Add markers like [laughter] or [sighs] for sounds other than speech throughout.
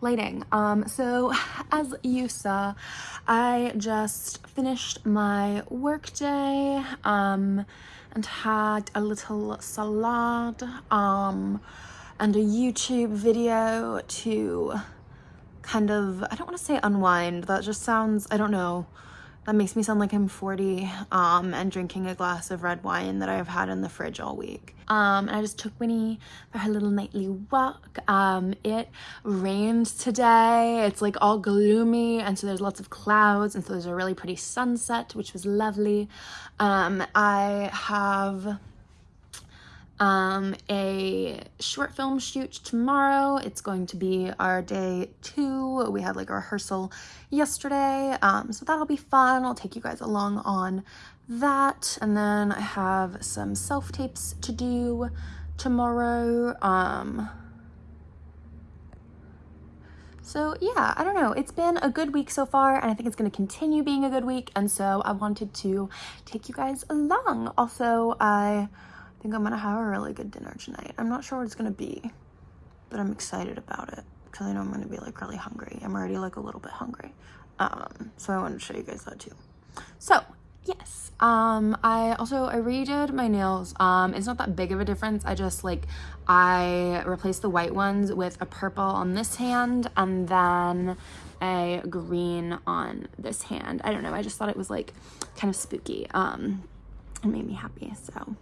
lighting. Um, so [sighs] as you saw, I just finished my workday um, and had a little salad um, and a YouTube video to kind of, I don't want to say unwind, that just sounds, I don't know, that makes me sound like I'm 40 um, and drinking a glass of red wine that I've had in the fridge all week. Um, and I just took Winnie for her little nightly walk. Um, it rained today. It's like all gloomy and so there's lots of clouds and so there's a really pretty sunset which was lovely. Um, I have um, a short film shoot tomorrow. It's going to be our day two. We had like a rehearsal yesterday, um, so that'll be fun. I'll take you guys along on that. And then I have some self-tapes to do tomorrow. Um, so yeah, I don't know. It's been a good week so far and I think it's going to continue being a good week. And so I wanted to take you guys along. Also, I think I'm gonna have a really good dinner tonight. I'm not sure what it's gonna be, but I'm excited about it because I know I'm gonna be like really hungry. I'm already like a little bit hungry. Um, so I wanted to show you guys that too. So yes, um, I also, I redid my nails. Um, it's not that big of a difference. I just like, I replaced the white ones with a purple on this hand and then a green on this hand. I don't know. I just thought it was like kind of spooky. Um, it made me happy. So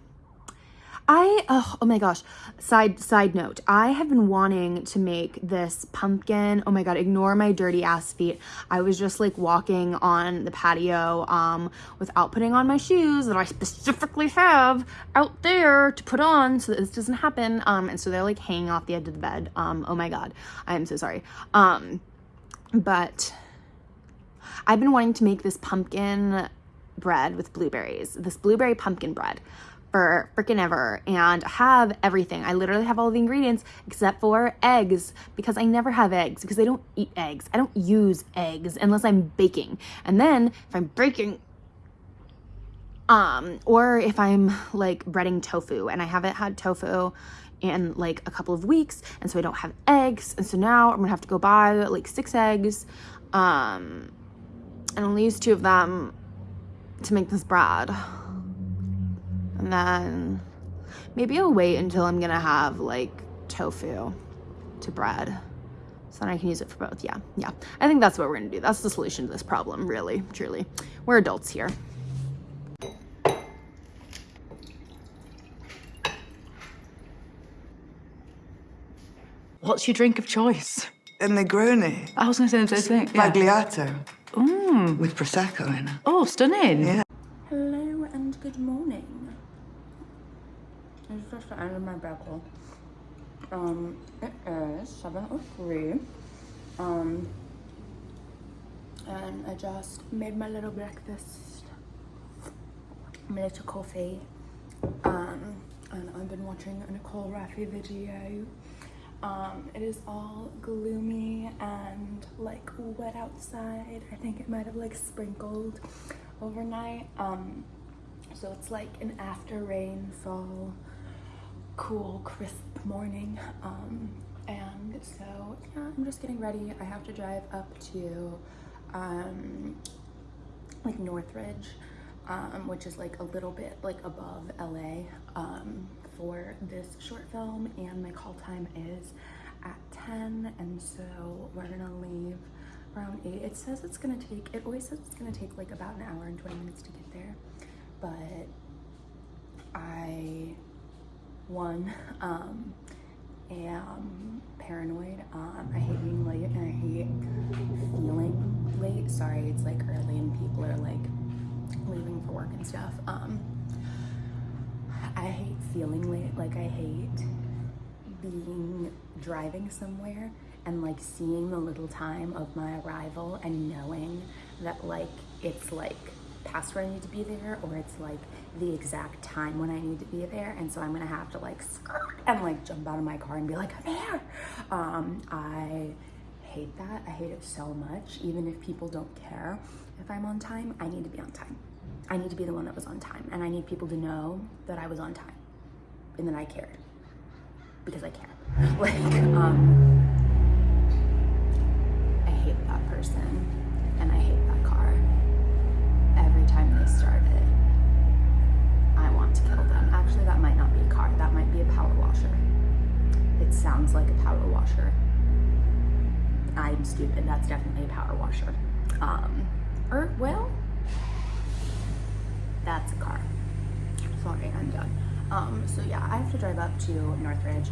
I, oh, oh my gosh, side, side note, I have been wanting to make this pumpkin, oh my God, ignore my dirty ass feet. I was just like walking on the patio um, without putting on my shoes that I specifically have out there to put on so that this doesn't happen. Um, and so they're like hanging off the edge of the bed. Um, oh my God, I am so sorry. Um, but I've been wanting to make this pumpkin bread with blueberries, this blueberry pumpkin bread for freaking ever and have everything. I literally have all the ingredients except for eggs because I never have eggs because I don't eat eggs. I don't use eggs unless I'm baking. And then if I'm baking, um, or if I'm like breading tofu and I haven't had tofu in like a couple of weeks and so I don't have eggs and so now I'm gonna have to go buy like six eggs um and I'll use two of them to make this bread and then maybe I'll wait until I'm gonna have like tofu to bread. So then I can use it for both. Yeah, yeah. I think that's what we're gonna do. That's the solution to this problem, really, truly. We're adults here. What's your drink of choice? A Negroni. I was going to say the same thing. Yeah. Sbagliato. Mm. With Prosecco in it. Oh, stunning. Yeah. Hello and good morning. It's just the end of my bagel. Um, it is 7.03. Um, and I just made my little breakfast. My little coffee. Um, and I've been watching a Nicole Rafiee video. Um, it is all gloomy and like wet outside. I think it might have like sprinkled overnight. Um, so it's like an after rainfall cool, crisp morning. Um, and so, yeah, I'm just getting ready. I have to drive up to, um, like Northridge, um, which is like a little bit like above LA, um, for this short film. And my call time is at 10. And so we're gonna leave around 8. It says it's gonna take, it always says it's gonna take like about an hour and 20 minutes to get there. But I one, um, am paranoid. Um, I hate being late and I hate feeling late. Sorry, it's like early and people are like leaving for work and stuff. Um, I hate feeling late. Like I hate being driving somewhere and like seeing the little time of my arrival and knowing that like it's like past where I need to be there or it's like the exact time when I need to be there. And so I'm gonna have to like skirt and like jump out of my car and be like, I'm here. Um, I hate that. I hate it so much. Even if people don't care if I'm on time, I need to be on time. I need to be the one that was on time. And I need people to know that I was on time and that I cared because I care. [laughs] Like, um, I hate that person, and I hate time they start it, I want to kill them. Actually, that might not be a car. That might be a power washer. It sounds like a power washer. I'm stupid. That's definitely a power washer. Um, or, well, that's a car. Sorry, I'm done. Um, so yeah, I have to drive up to Northridge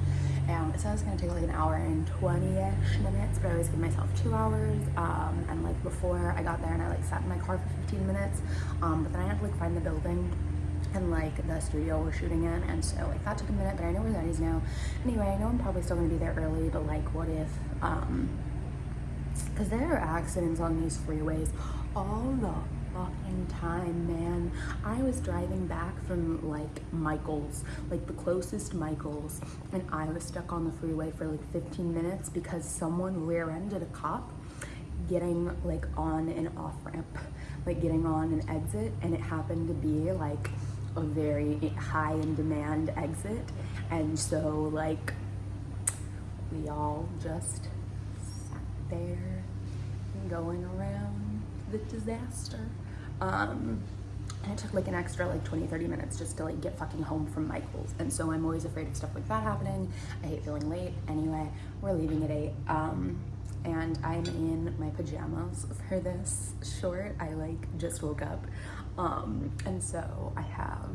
it says it's gonna take like an hour and 20-ish minutes, but I always give myself two hours. Um, and like before I got there and I like sat in my car for 15 minutes, um, but then I had to like find the building and like the studio we're shooting in and so like that took a minute but I know where that is now anyway I know I'm probably still gonna be there early but like what if um because there are accidents on these freeways all the fucking time, man. I was driving back from like Michael's, like the closest Michael's, and I was stuck on the freeway for like 15 minutes because someone rear-ended a cop getting like on an off ramp, like getting on an exit, and it happened to be like a very high in demand exit, and so like we all just sat there going around the disaster. Um, and it took like an extra like 20, 30 minutes just to like get fucking home from Michael's. And so I'm always afraid of stuff like that happening. I hate feeling late. Anyway, we're leaving at eight. Um, and I'm in my pajamas for this short. I like just woke up. Um, and so I have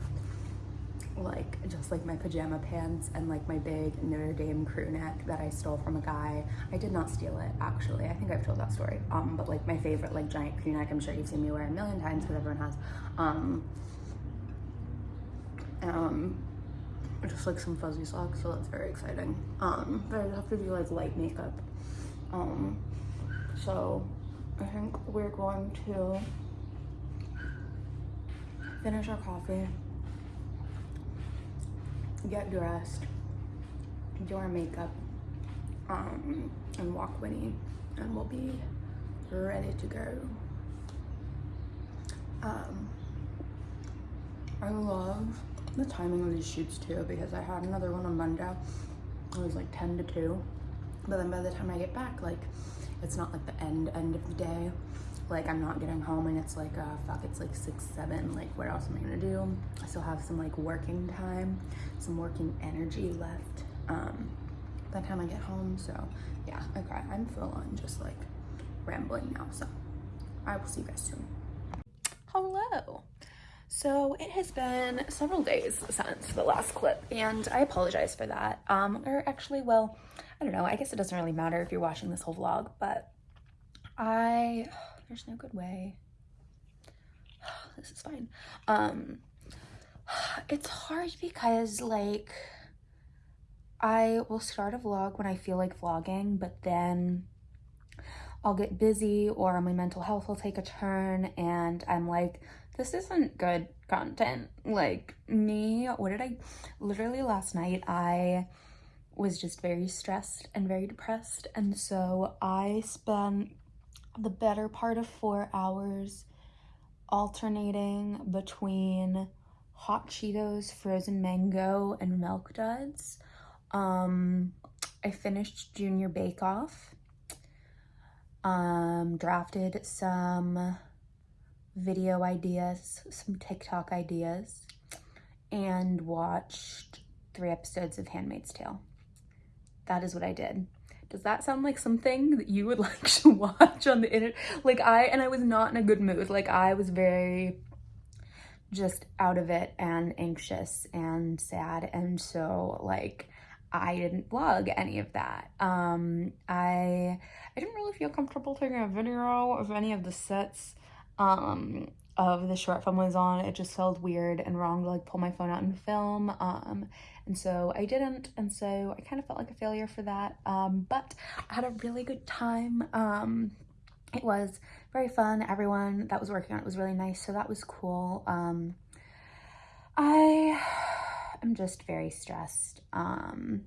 like just like my pajama pants and like my big Notre Dame crew neck that I stole from a guy. I did not steal it actually. I think I've told that story. Um, but like my favorite like giant crew neck. I'm sure you've seen me wear a million times because everyone has. Um, um, just like some fuzzy socks, so that's very exciting. Um, but I have to do like light makeup. Um, so I think we're going to finish our coffee get dressed, do our makeup, um, and walk Winnie, and we'll be ready to go. Um, I love the timing of these shoots too because I had another one on Monday. It was like 10 to 2. But then by the time I get back, like, it's not like the end end of the day like I'm not getting home and it's like uh fuck it's like six seven like what else am I gonna do? I still have some like working time some working energy left um by the time I get home so yeah okay I'm full on just like rambling now so I will see you guys soon. Hello. So it has been several days since the last clip and I apologize for that. Um or actually well I don't know. I guess it doesn't really matter if you're watching this whole vlog but I there's no good way. [sighs] this is fine. Um, [sighs] it's hard because like I will start a vlog when I feel like vlogging, but then I'll get busy or my mental health will take a turn and I'm like, this isn't good content. Like me, what did I, literally last night, I was just very stressed and very depressed. And so I spent the better part of four hours alternating between hot Cheetos, frozen mango, and milk duds. Um, I finished Junior Bake Off, um, drafted some video ideas, some TikTok ideas, and watched three episodes of Handmaid's Tale. That is what I did does that sound like something that you would [laughs] like to watch on the internet? Like I, and I was not in a good mood. Like I was very just out of it and anxious and sad. And so like, I didn't vlog any of that. Um, I, I didn't really feel comfortable taking a video of any of the sets, um, of the short film was on. It just felt weird and wrong to like pull my phone out and film. Um, and so I didn't. And so I kind of felt like a failure for that. Um, but I had a really good time. Um, it was very fun. Everyone that was working on it was really nice. So that was cool. Um, I am just very stressed. Um,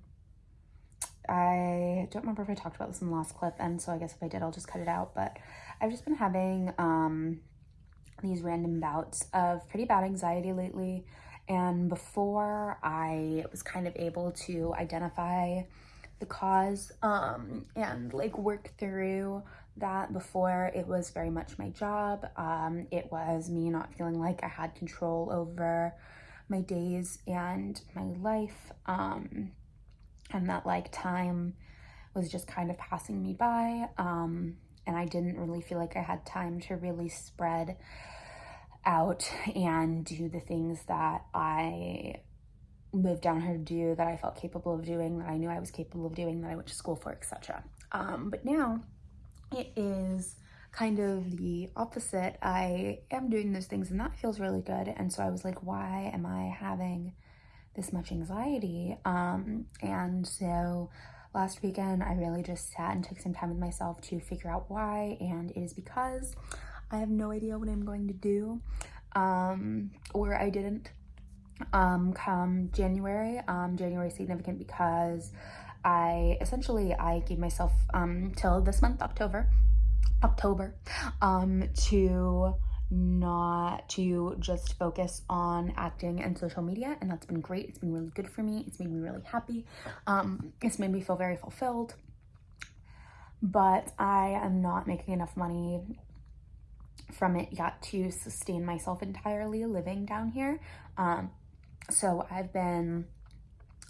I don't remember if I talked about this in the last clip. And so I guess if I did, I'll just cut it out. But I've just been having, um, these random bouts of pretty bad anxiety lately. And before I was kind of able to identify the cause um, and like work through that before it was very much my job. Um, it was me not feeling like I had control over my days and my life. Um, and that like time was just kind of passing me by. Um, and I didn't really feel like I had time to really spread out and do the things that I moved down here to do, that I felt capable of doing, that I knew I was capable of doing, that I went to school for, etc. Um, but now it is kind of the opposite. I am doing those things and that feels really good. And so I was like, why am I having this much anxiety? Um, and so last weekend, I really just sat and took some time with myself to figure out why. And it is because I have no idea what I'm going to do um, or I didn't um, come January. Um, January significant because I essentially I gave myself um, till this month October October um, to not to just focus on acting and social media and that's been great. It's been really good for me. It's made me really happy. Um it's made me feel very fulfilled. But i am not making enough money from it yet to sustain myself entirely living down here um so i've been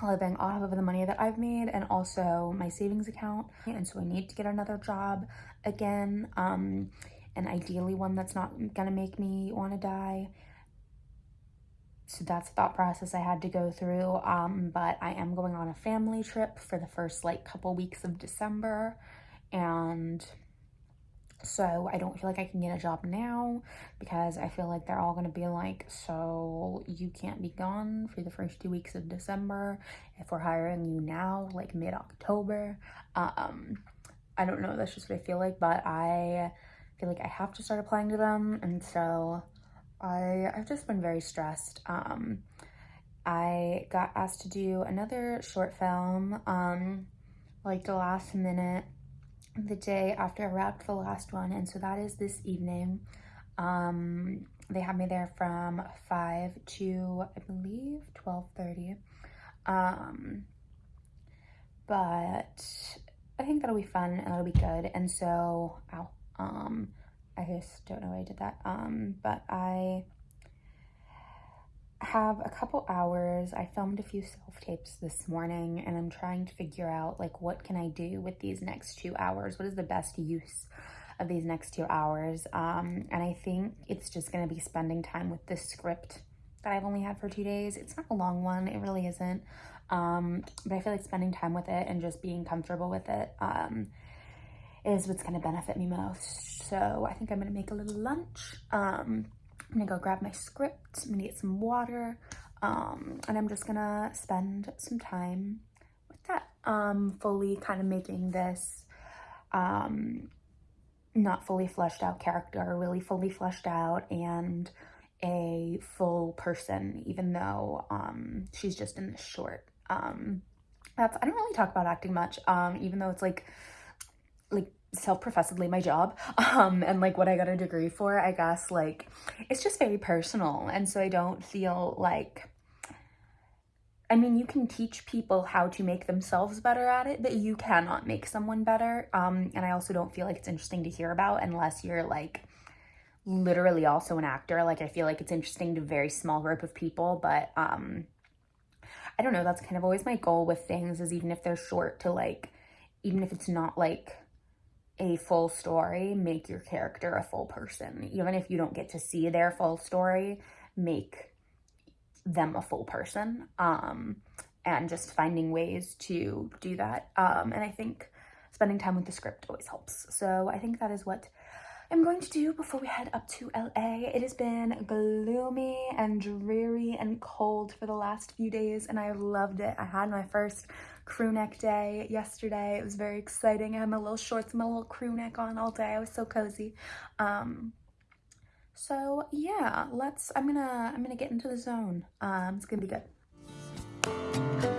living off of the money that I've made and also my savings account. And so I need to get another job again, um, and ideally one that's not gonna make me wanna die. So that's the thought process I had to go through. Um, but I am going on a family trip for the first like couple weeks of December and so I don't feel like I can get a job now because I feel like they're all going to be like, so you can't be gone for the first two weeks of December if we're hiring you now, like mid-October. Um, I don't know, that's just what I feel like, but I feel like I have to start applying to them. And so I, I've just been very stressed. Um, I got asked to do another short film, um, like the last minute the day after I wrapped the last one. And so that is this evening. Um, they have me there from 5 to, I believe, 12.30. Um, but I think that'll be fun and that'll be good. And so, ow, um, I just don't know why I did that. Um, but I have a couple hours. I filmed a few self-tapes this morning and I'm trying to figure out like what can I do with these next two hours? What is the best use of these next two hours? Um, and I think it's just gonna be spending time with this script that I've only had for two days. It's not a long one, it really isn't. Um, but I feel like spending time with it and just being comfortable with it um, is what's gonna benefit me most. So I think I'm gonna make a little lunch. Um, I'm gonna go grab my script, I'm gonna get some water, um, and I'm just gonna spend some time with that. Um, fully kind of making this um, not fully fleshed out character, really fully fleshed out and a full person, even though um, she's just in this short. Um, that's I don't really talk about acting much, um, even though it's like like self-professedly my job [laughs] um and like what i got a degree for i guess like it's just very personal. And so i don't feel like i mean you can teach people how to make themselves better at it but you cannot make someone better. Um and i also don't feel like it's interesting to hear about unless you're like literally also an actor. Like i feel like it's interesting to a very small group of people but um i don't know. That's kind of always my goal with things is even if they're short to like even if it's not like a full story, make your character a full person. Even if you don't get to see their full story, make them a full person. Um, and just finding ways to do that. Um, and I think spending time with the script always helps. So I think that is what I'm going to do before we head up to LA. It has been gloomy and dreary and cold for the last few days and I loved it. I had my first crew neck day yesterday. It was very exciting. I had my little shorts and my little crew neck on all day. I was so cozy. Um, so yeah, let's, I'm gonna, I'm gonna get into the zone. Um, it's gonna be good.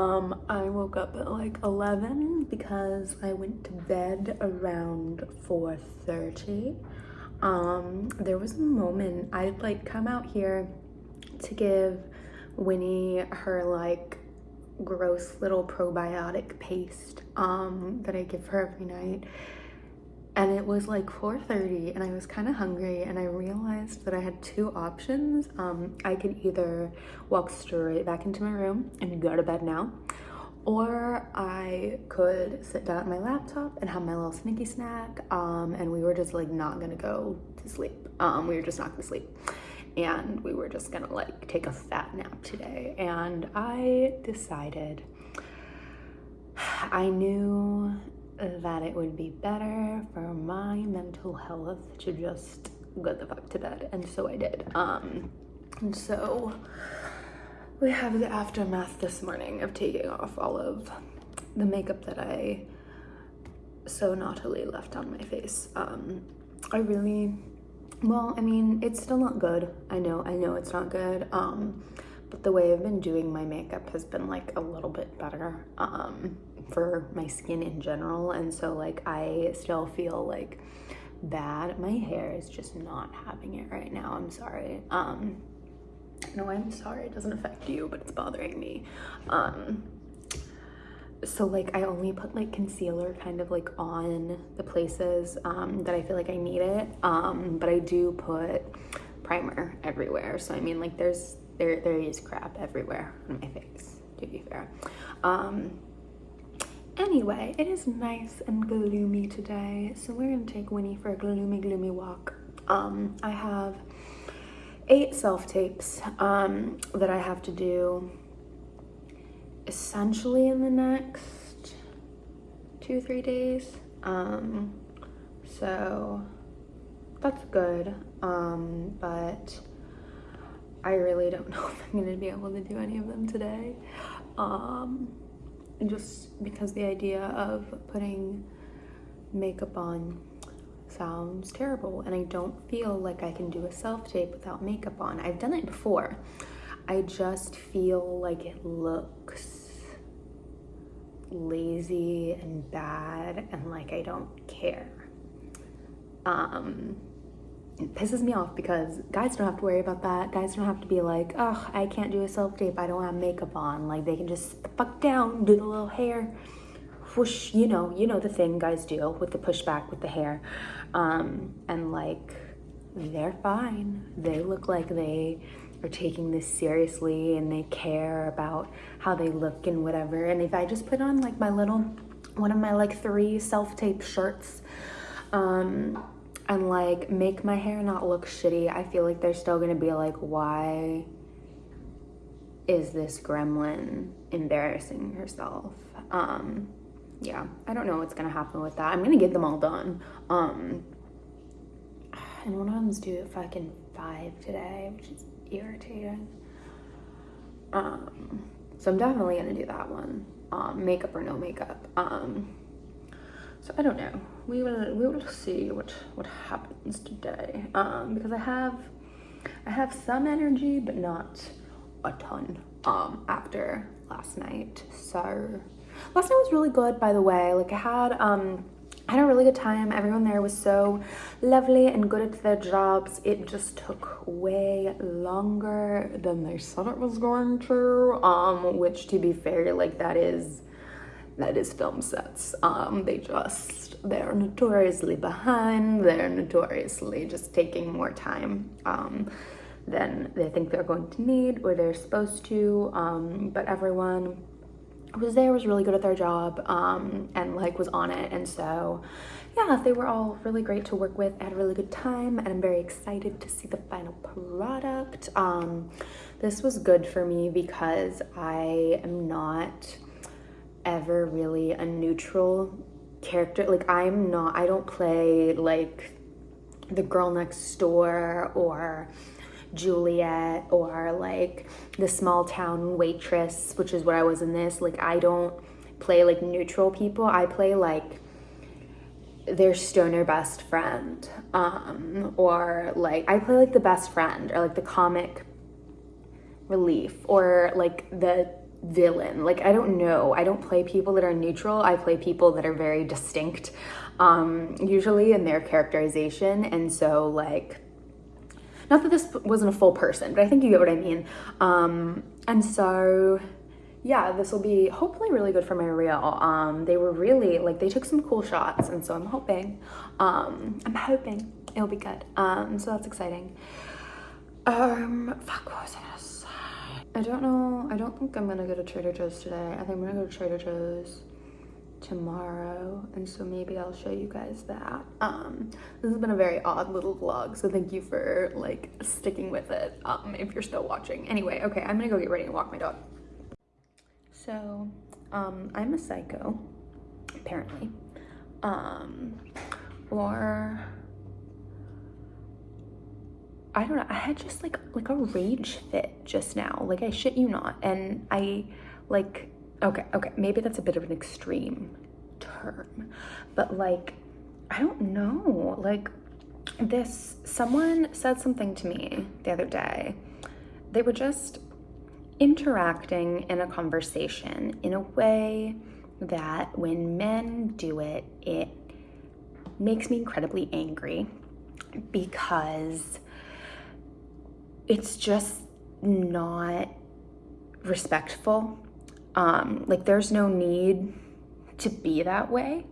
Um, I woke up at like 11 because I went to bed around 4.30. Um, there was a moment I'd like come out here to give Winnie her like gross little probiotic paste um, that I give her every night and it was like 4.30 and I was kind of hungry and I realized that I had two options. Um, I could either walk straight back into my room and go to bed now or I could sit down at my laptop and have my little sneaky snack um, and we were just like not gonna go to sleep. Um, we were just not gonna sleep and we were just gonna like take a fat nap today and I decided [sighs] I knew that it would be better for my mental health to just go the fuck to bed and so I did. Um and so we have the aftermath this morning of taking off all of the makeup that I so naughtily left on my face. Um I really well I mean it's still not good. I know I know it's not good. Um but the way I've been doing my makeup has been like a little bit better. Um for my skin in general and so like I still feel like bad. My hair is just not having it right now. I'm sorry. Um no I'm sorry. It doesn't affect you but it's bothering me. Um so like I only put like concealer kind of like on the places um, that I feel like I need it. Um, but I do put primer everywhere. So I mean like there's there there is crap everywhere on my face to be fair. Um, Anyway, it is nice and gloomy today, so we're gonna take Winnie for a gloomy, gloomy walk. Um, I have eight self-tapes um, that I have to do essentially in the next two, three days. Um, so that's good, um, but I really don't [laughs] know if I'm gonna be able to do any of them today. Um, just because the idea of putting makeup on sounds terrible and I don't feel like I can do a self-tape without makeup on. I've done it before. I just feel like it looks lazy and bad and like I don't care. Um, it pisses me off because guys don't have to worry about that. Guys don't have to be like, oh, I can't do a self-tape. I don't have makeup on. Like they can just fuck down, do the little hair, whoosh, you know, you know the thing guys do with the pushback with the hair. Um, and like, they're fine. They look like they are taking this seriously and they care about how they look and whatever. And if I just put on like my little, one of my like three self-tape shirts, um, and like make my hair not look shitty, I feel like they're still gonna be like, why is this gremlin embarrassing herself? Um, yeah, I don't know what's gonna happen with that. I'm gonna get them all done. Um, and one of them's due at fucking five today, which is irritating. Um, so I'm definitely gonna do that one. Um, makeup or no makeup. Um, so I don't know. We will we will see what what happens today. Um, because I have I have some energy, but not a ton. Um, after last night. So last night was really good, by the way. Like I had um I had a really good time. Everyone there was so lovely and good at their jobs. It just took way longer than they said it was going to. Um, which to be fair, like that is that is film sets. Um, they just, they're notoriously behind, they're notoriously just taking more time um, than they think they're going to need or they're supposed to, um, but everyone was there was really good at their job um, and like was on it. And so yeah they were all really great to work with. I had a really good time and I'm very excited to see the final product. Um, this was good for me because I am not ever really a neutral character. Like I'm not, I don't play like the girl next door or Juliet or like the small town waitress, which is what I was in this. Like I don't play like neutral people. I play like their stoner best friend um or like I play like the best friend or like the comic relief or like the villain. Like I don't know. I don't play people that are neutral. I play people that are very distinct, um, usually in their characterization. And so like, not that this wasn't a full person, but I think you get what I mean. Um, and so yeah, this will be hopefully really good for my reel. Um, they were really like they took some cool shots, and so I'm hoping, um, I'm hoping it'll be good. Um, so that's exciting. Um, fuck, what was I? I don't know. I don't think I'm gonna go to Trader Joe's today. I think I'm gonna go to Trader Joe's tomorrow and so maybe I'll show you guys that. Um, this has been a very odd little vlog so thank you for like sticking with it um, if you're still watching. Anyway, okay, I'm gonna go get ready and walk my dog. So, um, I'm a psycho, apparently. Um, or I don't know. I had just like like a rage fit just now. Like I shit you not. And I like okay, okay, maybe that's a bit of an extreme term. But like I don't know. Like this someone said something to me the other day. They were just interacting in a conversation in a way that when men do it, it makes me incredibly angry because it's just not respectful. Um, like there's no need to be that way.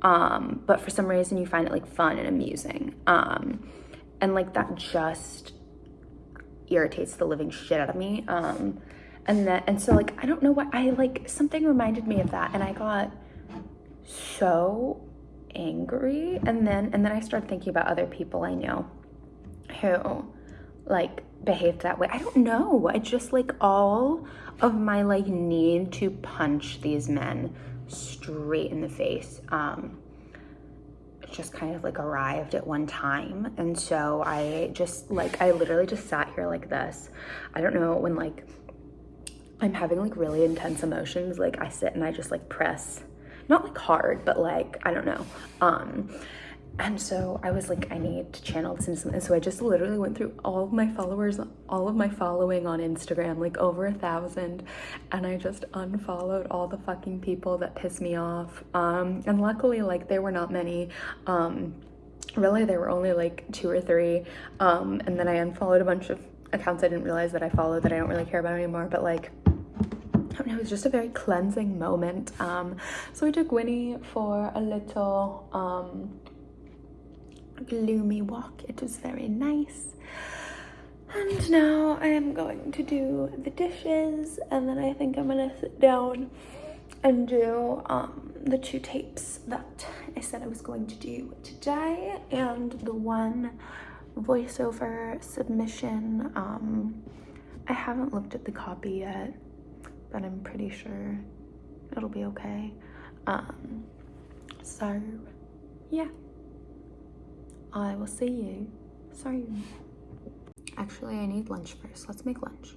Um, but for some reason you find it like fun and amusing. Um, and like that just irritates the living shit out of me. Um, and then, and so like, I don't know what I like, something reminded me of that and I got so angry. And then, and then I started thinking about other people I know who like behaved that way. I don't know. I just like all of my like need to punch these men straight in the face. Um, just kind of like arrived at one time. And so I just like, I literally just sat here like this. I don't know when like I'm having like really intense emotions, like I sit and I just like press, not like hard, but like, I don't know. Um, and so I was like, I need to channel this into something. So I just literally went through all of my followers, all of my following on Instagram, like over a thousand. And I just unfollowed all the fucking people that pissed me off. Um, and luckily, like, there were not many. Um, really, there were only like two or three. Um, and then I unfollowed a bunch of accounts I didn't realize that I followed that I don't really care about anymore. But like, it was just a very cleansing moment. Um, so I took Winnie for a little, um, gloomy walk. It was very nice. And now I am going to do the dishes and then I think I'm gonna sit down and do um, the two tapes that I said I was going to do today and the one voiceover submission. Um, I haven't looked at the copy yet, but I'm pretty sure it'll be okay. Um, so, yeah. I will see you soon. Actually, I need lunch first. Let's make lunch.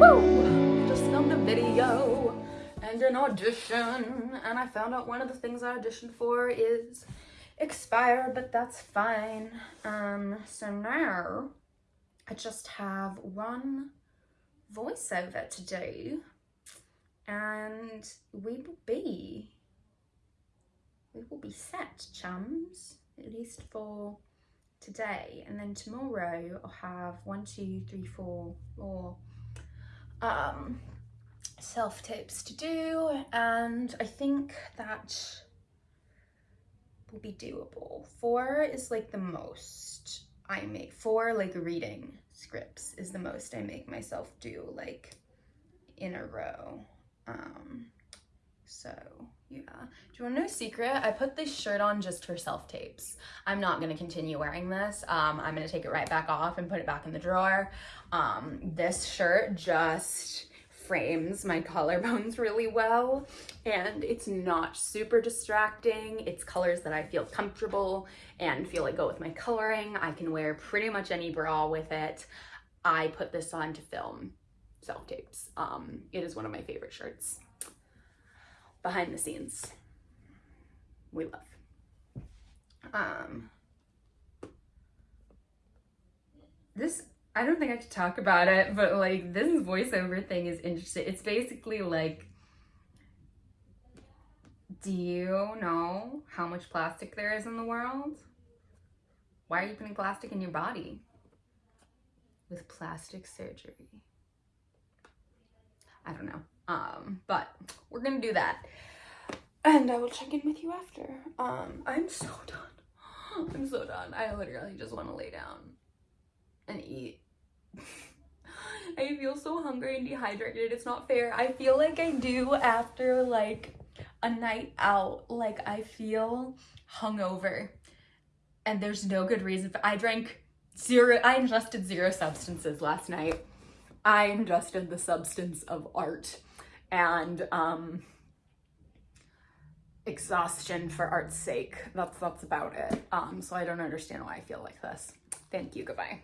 Woo! Just filmed a video and an audition and I found out one of the things I auditioned for is expired, but that's fine. Um, so now I just have one voiceover to do and we will be, we will be set, chums, at least for today. And then tomorrow I'll have one, two, three, four more um, self tapes to do. And I think that will be doable. Four is like the most I make. Four like reading scripts is the most I make myself do like in a row. Um, so yeah. Do you want to know a secret? I put this shirt on just for self-tapes. I'm not going to continue wearing this. Um, I'm going to take it right back off and put it back in the drawer. Um, this shirt just frames my [laughs] collarbones really well and it's not super distracting. It's colors that I feel comfortable and feel like go with my coloring. I can wear pretty much any bra with it. I put this on to film self-tapes. Um, it is one of my favorite shirts. behind the scenes we love. Um, this I don't think I could talk about it, but like this voiceover thing is interesting. It's basically like, do you know how much plastic there is in the world? Why are you putting plastic in your body? With plastic surgery. I don't know. Um, but we're gonna do that. And I will check in with you after. Um, I'm so done. [gasps] I'm so done. I literally just want to lay down and eat. [laughs] I feel so hungry and dehydrated. It's not fair. I feel like I do after like a night out. Like I feel hungover. And there's no good reason. For, I drank zero, I ingested zero substances last night. I ingested the substance of art and um exhaustion for art's sake. That's that's about it. Um so I don't understand why I feel like this. Thank you. Goodbye.